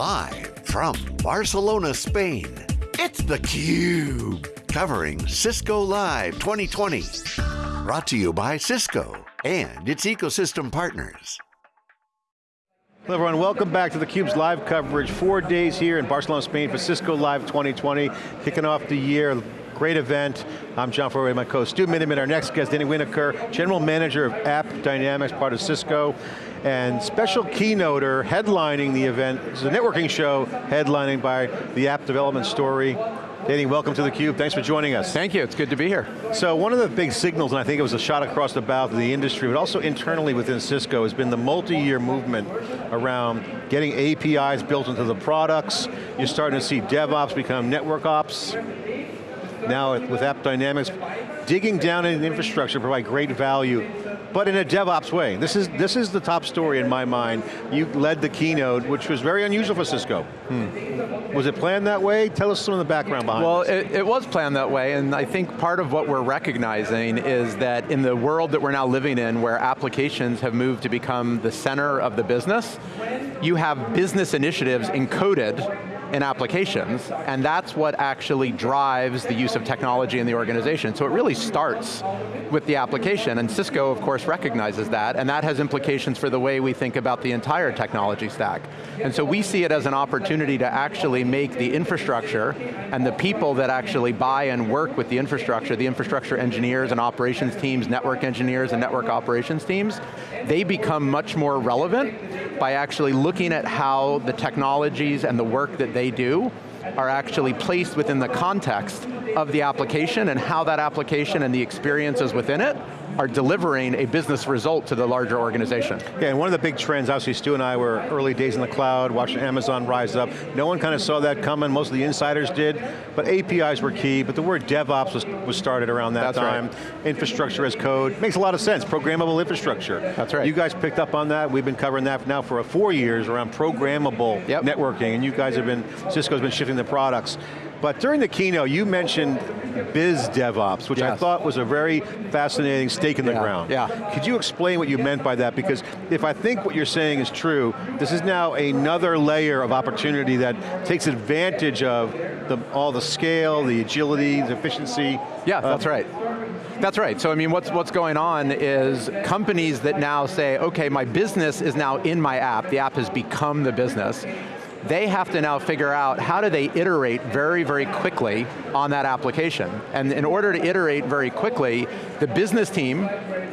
Live from Barcelona, Spain, it's theCUBE. Covering Cisco Live 2020. Brought to you by Cisco and its ecosystem partners. Hello everyone, welcome back to theCUBE's live coverage. Four days here in Barcelona, Spain for Cisco Live 2020. Kicking off the year, great event. I'm John Furrier, my co-host Stu Miniman, our next guest, Danny Winokur, General Manager of App Dynamics, part of Cisco, and special keynoter headlining the event. It's a networking show headlining by the App Development Story. Danny, welcome to theCUBE, thanks for joining us. Thank you, it's good to be here. So one of the big signals, and I think it was a shot across the bow to the industry, but also internally within Cisco, has been the multi-year movement around getting APIs built into the products. You're starting to see DevOps become network ops. Now with App Dynamics, digging down in infrastructure to provide great value but in a DevOps way. This is, this is the top story in my mind. You led the keynote, which was very unusual for Cisco. Hmm. Was it planned that way? Tell us some of the background behind Well, it, it, was planned that way, and I think part of what we're recognizing is that in the world that we're now living in, where applications have moved to become the center of the business, you have business initiatives encoded in applications, and that's what actually drives the use of technology in the organization. So it really starts with the application, and Cisco, of course, recognizes that, and that has implications for the way we think about the entire technology stack. And so we see it as an opportunity to actually make the infrastructure and the people that actually buy and work with the infrastructure, the infrastructure engineers and operations teams, network engineers and network operations teams, they become much more relevant by actually looking at how the technologies and the work that they do are actually placed within the context of the application and how that application and the experiences within it are delivering a business result to the larger organization. Yeah, and one of the big trends, obviously Stu and I were early days in the cloud, watching Amazon rise up. No one kind of saw that coming, most of the insiders did, but APIs were key, but the word DevOps was, was started around that That's time. Right. Infrastructure as code, makes a lot of sense, programmable infrastructure. That's right. You guys picked up on that, we've been covering that now for four years around programmable yep. networking, and you guys have been, Cisco's been shifting the products. But during the keynote, you mentioned biz DevOps, which yes. I thought was a very fascinating stake in the yeah. ground. Yeah. Could you explain what you meant by that? Because if I think what you're saying is true, this is now another layer of opportunity that takes advantage of the, all the scale, the agility, the efficiency. Yeah, that's right. That's right, so I mean what's, what's going on is companies that now say, okay, my business is now in my app, the app has become the business, they have to now figure out how do they iterate very, very quickly on that application. And in order to iterate very quickly, the business team,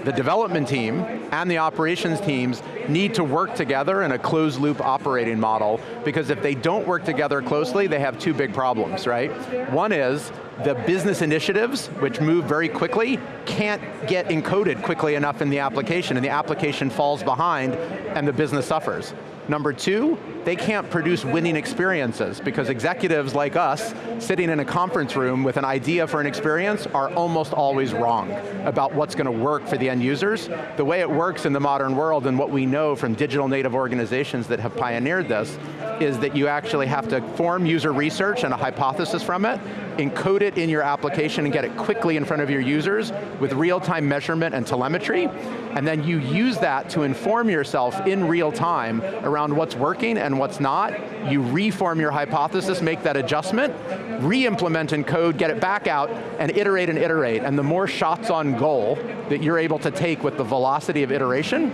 the development team, and the operations teams need to work together in a closed loop operating model, because if they don't work together closely, they have two big problems, right? One is, the business initiatives, which move very quickly, can't get encoded quickly enough in the application, and the application falls behind, and the business suffers. Number two, they can't produce winning experiences because executives like us, sitting in a conference room with an idea for an experience are almost always wrong about what's going to work for the end users. The way it works in the modern world and what we know from digital native organizations that have pioneered this is that you actually have to form user research and a hypothesis from it, encode it in your application and get it quickly in front of your users with real-time measurement and telemetry, and then you use that to inform yourself in real time around what's working and what's not. You reform your hypothesis, make that adjustment, re-implement in code, get it back out, and iterate and iterate. And the more shots on goal that you're able to take with the velocity of iteration,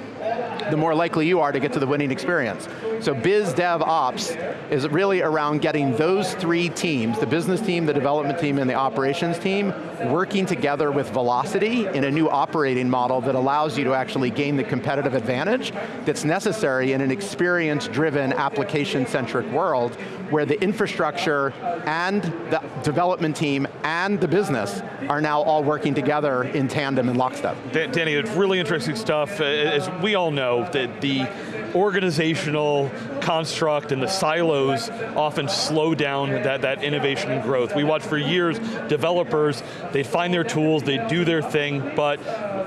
the more likely you are to get to the winning experience. So biz, dev, ops is really around getting those three teams, the business team, the development team, and the operations team, working together with velocity in a new operating model that allows you to actually gain the competitive advantage that's necessary in an experience-driven, application-centric world where the infrastructure and the development team and the business are now all working together in tandem and lockstep. Danny, it's really interesting stuff. As we all know, that the organizational construct and the silos often slow down that, that innovation and growth. We watch for years, developers, they find their tools, they do their thing, but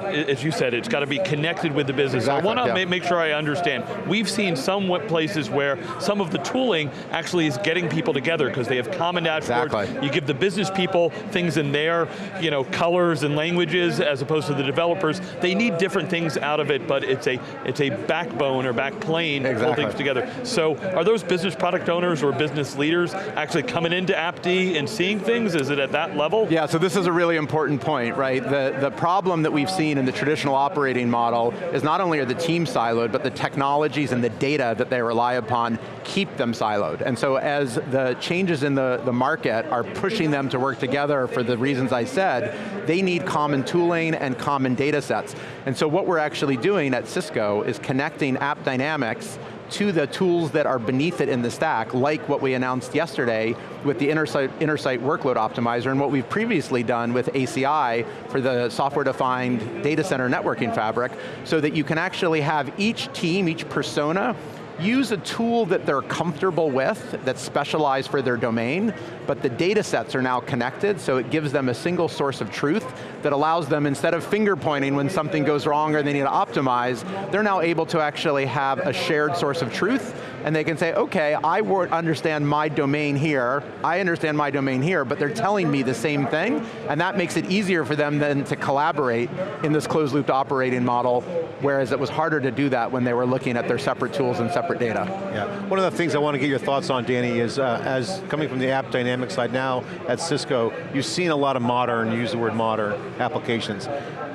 as you said, it's got to be connected with the business. Exactly, I want to yeah. make sure I understand. We've seen some places where some of the tooling actually is getting people together because they have common dashboards. Exactly. You give the business people things in their you know, colors and languages as opposed to the developers. They need different things out of it, but it's a, it's a backbone or back plane to pull things together. So are those business product owners or business leaders actually coming into AppD and seeing things? Is it at that level? Yeah, so this is a really important point, right? The, the problem that we've seen in the traditional operating model is not only are the teams siloed, but the technologies and the data that they rely upon keep them siloed. And so as the changes in the, the market are pushing them to work together for the reasons I said, they need common tooling and common data sets. And so what we're actually doing at Cisco is connecting App Dynamics to the tools that are beneath it in the stack, like what we announced yesterday with the Intersight, Intersight Workload Optimizer and what we've previously done with ACI for the software-defined data center networking fabric, so that you can actually have each team, each persona, use a tool that they're comfortable with, that's specialized for their domain, but the data sets are now connected, so it gives them a single source of truth that allows them, instead of finger pointing when something goes wrong or they need to optimize, they're now able to actually have a shared source of truth, and they can say, okay, I understand my domain here, I understand my domain here, but they're telling me the same thing, and that makes it easier for them then to collaborate in this closed loop operating model, whereas it was harder to do that when they were looking at their separate tools and separate data. Yeah, one of the things I want to get your thoughts on, Danny, is uh, as coming from the app dynamic side now at Cisco, you've seen a lot of modern, use the word modern, applications.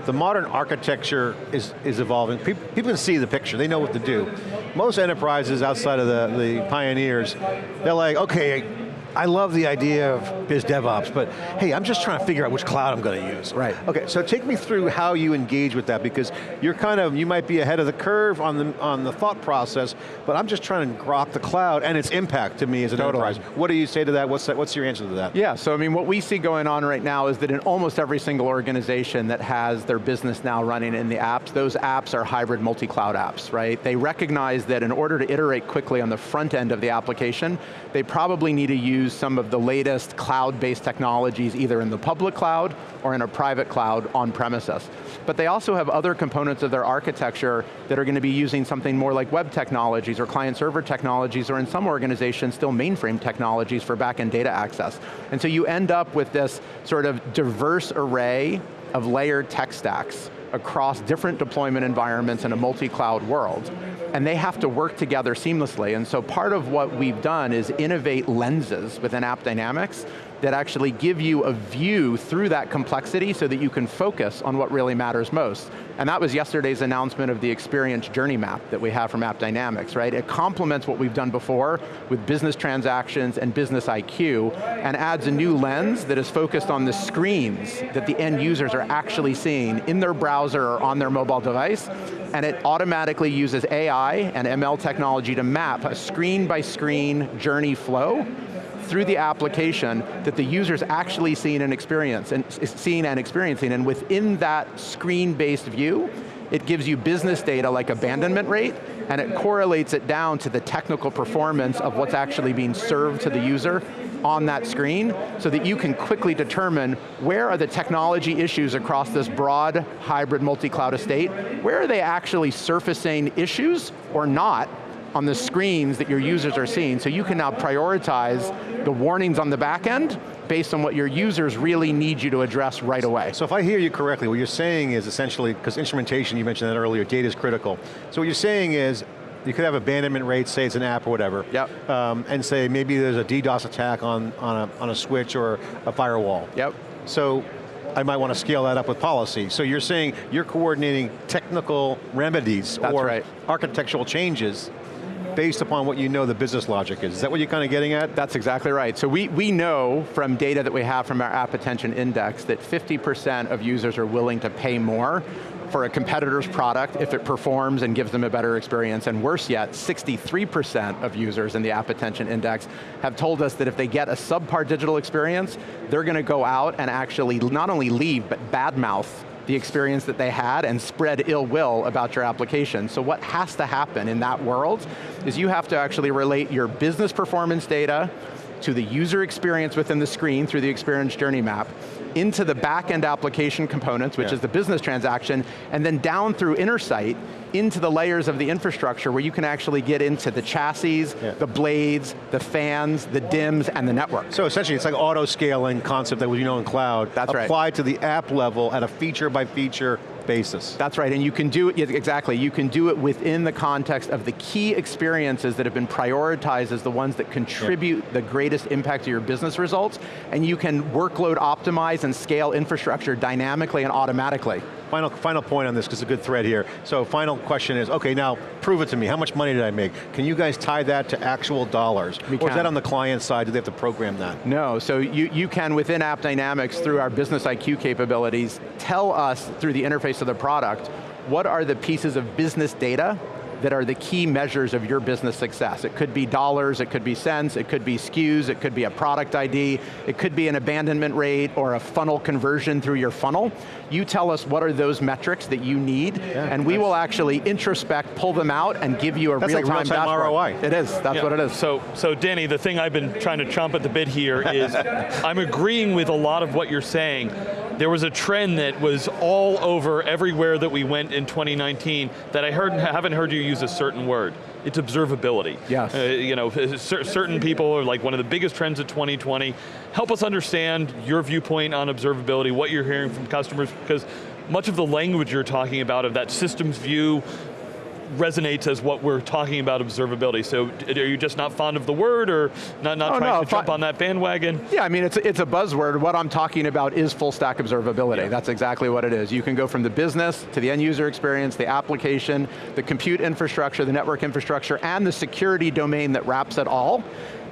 The modern architecture is, is evolving. People, people can see the picture, they know what to do. Most enterprises outside of the, the pioneers, they're like, okay, I love the idea of biz DevOps, but hey, I'm just trying to figure out which cloud I'm going to use. Right. Okay, so take me through how you engage with that because you're kind of, you might be ahead of the curve on the, on the thought process, but I'm just trying to grok the cloud and its impact to me as an Totally. enterprise. What do you say to that? What's, that? what's your answer to that? Yeah, so I mean, what we see going on right now is that in almost every single organization that has their business now running in the apps, those apps are hybrid multi-cloud apps, right? They recognize that in order to iterate quickly on the front end of the application, they probably need to use some of the latest cloud-based technologies either in the public cloud or in a private cloud on premises. But they also have other components of their architecture that are going to be using something more like web technologies or client server technologies or in some organizations still mainframe technologies for back-end data access. And so you end up with this sort of diverse array of layered tech stacks across different deployment environments in a multi-cloud world. And they have to work together seamlessly. And so part of what we've done is innovate lenses within App Dynamics that actually give you a view through that complexity so that you can focus on what really matters most. And that was yesterday's announcement of the experience journey map that we have from App Dynamics, right? It complements what we've done before with business transactions and business IQ and adds a new lens that is focused on the screens that the end users are actually seeing in their browser or on their mobile device and it automatically uses AI and ML technology to map a screen by screen journey flow through the application that the user's actually seeing and experience and seeing and experiencing, and within that screen-based view, it gives you business data like abandonment rate, and it correlates it down to the technical performance of what's actually being served to the user on that screen, so that you can quickly determine where are the technology issues across this broad hybrid multi-cloud estate, where are they actually surfacing issues or not, on the screens that your users are seeing, so you can now prioritize the warnings on the back end based on what your users really need you to address right away. So if I hear you correctly, what you're saying is essentially, because instrumentation, you mentioned that earlier, data is critical. So what you're saying is, you could have abandonment rates, say it's an app or whatever, Yep. um, and say maybe there's a DDoS attack on, on, a, on a switch or a firewall. Yep. So I might want to scale that up with policy. So you're saying you're coordinating technical remedies That's or right. architectural changes based upon what you know the business logic is. Is that what you're kind of getting at? That's exactly right. So we, we know from data that we have from our App Attention Index that 50% of users are willing to pay more for a competitor's product if it performs and gives them a better experience, and worse yet, 63% of users in the App Attention Index have told us that if they get a subpar digital experience, they're going to go out and actually not only leave, but badmouth the experience that they had and spread ill will about your application. So what has to happen in that world is you have to actually relate your business performance data to the user experience within the screen through the experience journey map, into the back-end application components, which yeah. is the business transaction, and then down through Intersight into the layers of the infrastructure where you can actually get into the chassis, yeah. the blades, the fans, the DIMMs, and the network. So essentially it's like auto scaling concept that we know in cloud, That's applied right. to the app level at a feature by feature basis. That's right, and you can do it, exactly, you can do it within the context of the key experiences that have been prioritized as the ones that contribute yeah. the greatest impact to your business results, and you can workload optimize and scale infrastructure dynamically and automatically. Final, final point on this, because it's a good thread here. So final question is, okay, now prove it to me. How much money did I make? Can you guys tie that to actual dollars? We or can. is that on the client side? Do they have to program that? No, so you, you can, within App Dynamics, through our Business IQ capabilities, tell us through the interface of the product, what are the pieces of business data that are the key measures of your business success. It could be dollars, it could be cents, it could be SKUs, it could be a product ID, it could be an abandonment rate or a funnel conversion through your funnel. You tell us what are those metrics that you need, yeah, and we will actually introspect, pull them out, and give you a real-time like real ROI. It is, that's yeah. what it is. So, so Danny, the thing I've been trying to chomp at the bit here is, I'm agreeing with a lot of what you're saying. There was a trend that was all over everywhere that we went in 2019 that I heard, haven't heard you use a certain word. It's observability. Yes. Uh, you know, certain people are like one of the biggest trends of 2020. Help us understand your viewpoint on observability, what you're hearing from customers, because much of the language you're talking about of that systems view, resonates as what we're talking about observability. So are you just not fond of the word or not, not oh, trying no, to jump on that bandwagon? Yeah, I mean, it's, it's a buzzword. What I'm talking about is full stack observability. Yeah. That's exactly what it is. You can go from the business to the end user experience, the application, the compute infrastructure, the network infrastructure, and the security domain that wraps it all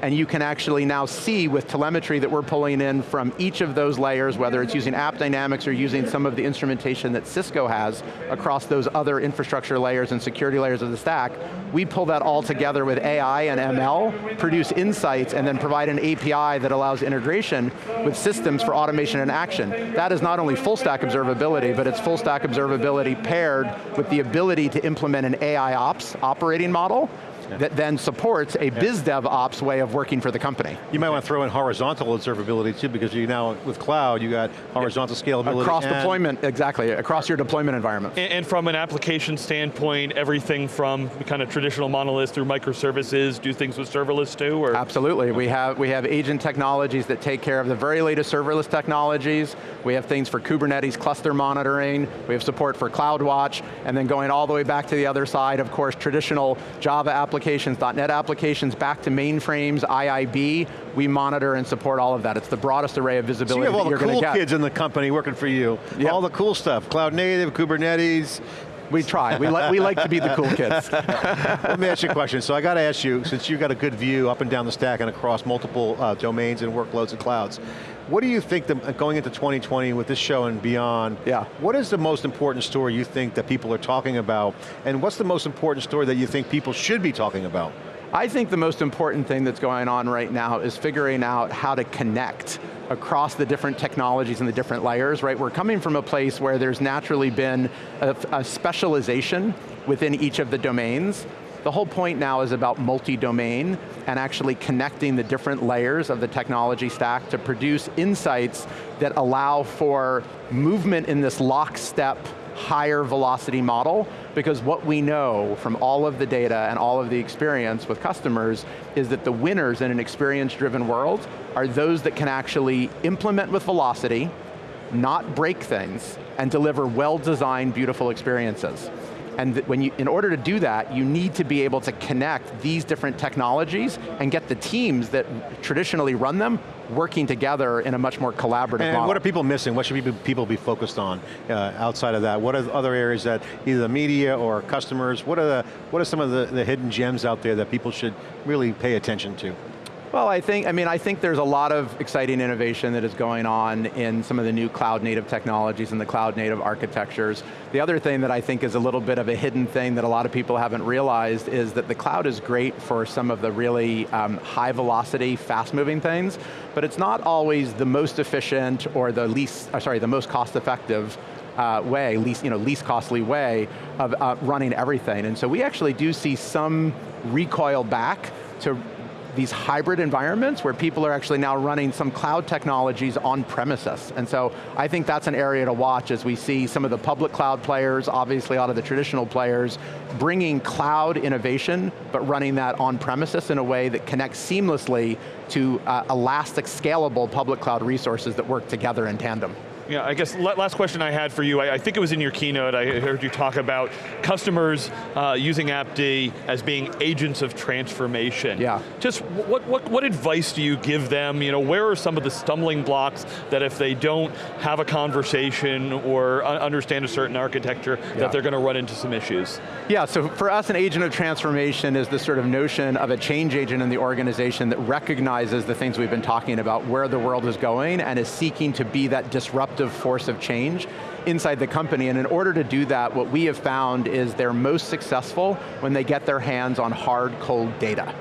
and you can actually now see with telemetry that we're pulling in from each of those layers, whether it's using App Dynamics or using some of the instrumentation that Cisco has across those other infrastructure layers and security layers of the stack, we pull that all together with AI and ML, produce insights, and then provide an API that allows integration with systems for automation and action. That is not only full stack observability, but it's full stack observability paired with the ability to implement an AI ops operating model that then supports a yeah. biz dev ops way of working for the company. You might want to throw in horizontal observability too, because you now, with cloud, you got horizontal scalability. Across deployment, exactly, across your deployment environment. And, and, from an application standpoint, everything from kind of traditional monoliths through microservices, do things with serverless too, or? Absolutely, we have, we have agent technologies that take care of the very latest serverless technologies. We have things for Kubernetes cluster monitoring. We have support for CloudWatch, and then going all the way back to the other side, of course, traditional Java applications applications, .NET applications, back to mainframes, IIB, we monitor and support all of that. It's the broadest array of visibility so you have all the cool kids in the company working for you. Yep. All the cool stuff, cloud native, Kubernetes, we try. We, li we like to be the cool kids. Let me ask you a question. So I got to ask you, since you've got a good view up and down the stack and across multiple uh, domains and workloads and clouds, what do you think, the, going into 2020 with this show and beyond, yeah. what is the most important story you think that people are talking about, and what's the most important story that you think people should be talking about? I think the most important thing that's going on right now is figuring out how to connect across the different technologies and the different layers, right? We're coming from a place where there's naturally been a, a specialization within each of the domains, the whole point now is about multi-domain and actually connecting the different layers of the technology stack to produce insights that allow for movement in this lockstep higher velocity model because what we know from all of the data and all of the experience with customers is that the winners in an experience-driven world are those that can actually implement with velocity, not break things, and deliver well-designed, beautiful experiences. And when you, in order to do that, you need to be able to connect these different technologies and get the teams that traditionally run them working together in a much more collaborative and model. what are people missing? What should people be focused on uh, outside of that? What are other areas that either the media or customers, what are, the, what are some of the, the hidden gems out there that people should really pay attention to? Well, I think, I mean, I think there's a lot of exciting innovation that is going on in some of the new cloud native technologies and the cloud native architectures. The other thing that I think is a little bit of a hidden thing that a lot of people haven't realized is that the cloud is great for some of the really um, high velocity, fast moving things, but it's not always the most efficient or the least, uh, sorry, the most cost effective uh, way, least, you know, least costly way of uh, running everything. And so we actually do see some recoil back to these hybrid environments where people are actually now running some cloud technologies on premises. And so I think that's an area to watch as we see some of the public cloud players, obviously a lot of the traditional players, bringing cloud innovation, but running that on premises in a way that connects seamlessly to uh, elastic, scalable public cloud resources that work together in tandem. Yeah, I guess last question I had for you, I, I, think it was in your keynote, I heard you talk about customers uh, using AppD as being agents of transformation. Yeah. Just what, what, what advice do you give them? You know, where are some of the stumbling blocks that if they don't have a conversation or understand a certain architecture, yeah. that they're going to run into some issues? Yeah, so for us an agent of transformation is the sort of notion of a change agent in the organization that recognizes the things we've been talking about, where the world is going, and is seeking to be that disruptive disruptive force of change inside the company, and in order to do that, what we have found is they're most successful when they get their hands on hard, cold data,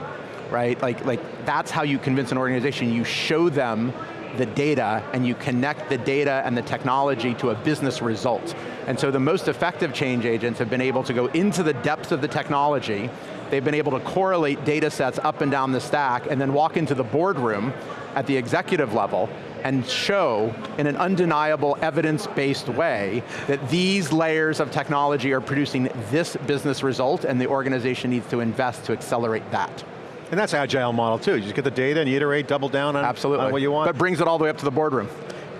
right? Like, like that's how you convince an organization. You show them the data and you connect the data and the technology to a business result. And so the most effective change agents have been able to go into the depths of the technology, they've been able to correlate data sets up and down the stack and then walk into the boardroom at the executive level and show in an undeniable evidence-based way that these layers of technology are producing this business result and the organization needs to invest to accelerate that. And that's agile model too. You just get the data and you iterate, double down on, Absolutely. on what you want. But brings it all the way up to the boardroom.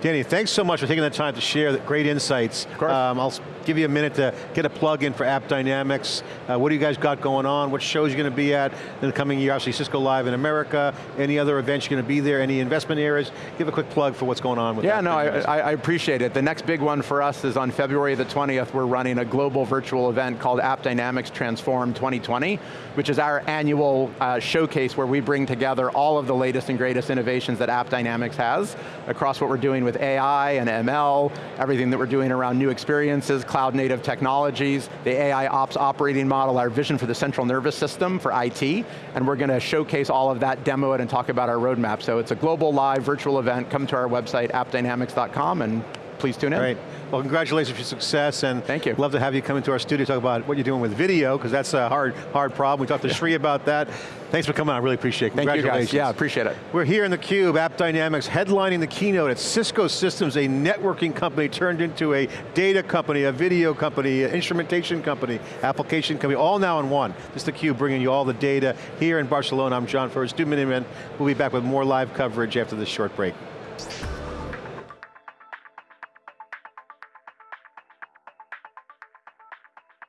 Danny, thanks so much for taking the time to share the great insights. Um, I'll give you a minute to get a plug in for AppDynamics. Uh, what do you guys got going on? What shows you going to be at in the coming year? Obviously Cisco Live in America. Any other events you're going to be there? Any investment areas? Give a quick plug for what's going on with Yeah, no, I, I, appreciate it. The next big one for us is on February the 20th, we're running a global virtual event called AppDynamics Transform 2020, which is our annual uh, showcase where we bring together all of the latest and greatest innovations that AppDynamics has across what we're doing with AI and ML, everything that we're doing around new experiences, cloud native technologies, the AI ops operating model, our vision for the central nervous system for IT, and we're going to showcase all of that, demo it, and talk about our roadmap. So it's a global live virtual event. Come to our website, appdynamics.com, and please tune in. Great. Well, congratulations for your success, and Thank you. love to have you come into our studio talk about what you're doing with video, because that's a hard, hard problem. We talked to. Sri about that. Thanks for coming on, I really appreciate it. Congratulations. Yeah, appreciate it. We're here in the theCUBE, AppDynamics, headlining the keynote at Cisco Systems, a networking company turned into a data company, a video company, an instrumentation company, application company, all now in one. This is theCUBE bringing you all the data here in Barcelona. I'm John Furrier, Stu Miniman. We'll be back with more live coverage after this short break.